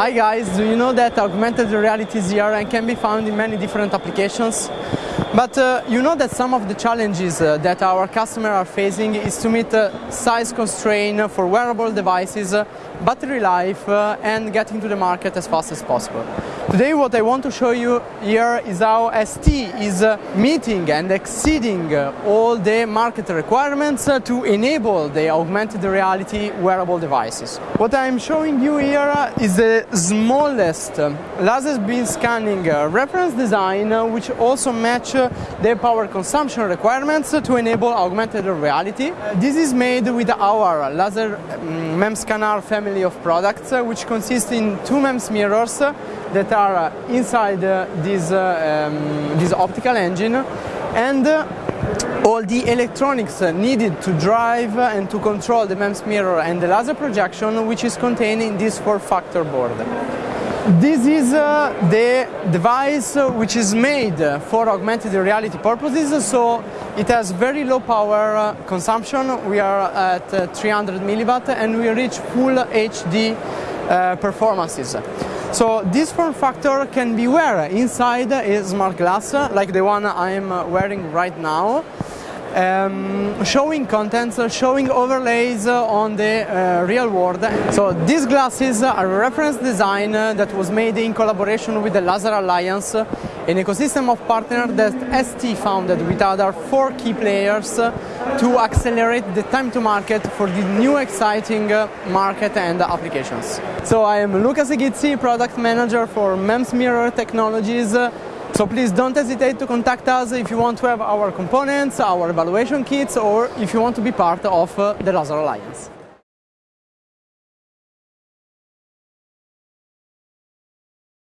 Hi guys, do you know that augmented reality is here and can be found in many different applications? But uh, you know that some of the challenges uh, that our customers are facing is to meet uh, size constraint for wearable devices, uh, battery life uh, and getting to the market as fast as possible. Today what I want to show you here is how ST is uh, meeting and exceeding uh, all the market requirements uh, to enable the augmented reality wearable devices. What I'm showing you here is the smallest um, laser beam scanning uh, reference design which also match their power consumption requirements to enable augmented reality. This is made with our laser mm, MEMS scanner family of products uh, which consists in two MEMS mirrors that are uh, inside uh, this, um, this optical engine and all the electronics needed to drive and to control the MEMS mirror and the laser projection which is contained in this form-factor board. This is uh, the device uh, which is made for augmented reality purposes, so it has very low power uh, consumption. We are at uh, 300 milliwatt and we reach full HD uh, performances. So this form factor can be wear inside a smart glass like the one I am wearing right now um, showing contents, uh, showing overlays uh, on the uh, real world. So these glasses are a reference design uh, that was made in collaboration with the LaSAR Alliance, an ecosystem of partners that ST founded with other four key players to accelerate the time to market for the new exciting market and applications. So I am Luca Seghizzi, product manager for MEMS Mirror Technologies so please don't hesitate to contact us if you want to have our components, our evaluation kits or if you want to be part of uh, the LaSAR Alliance.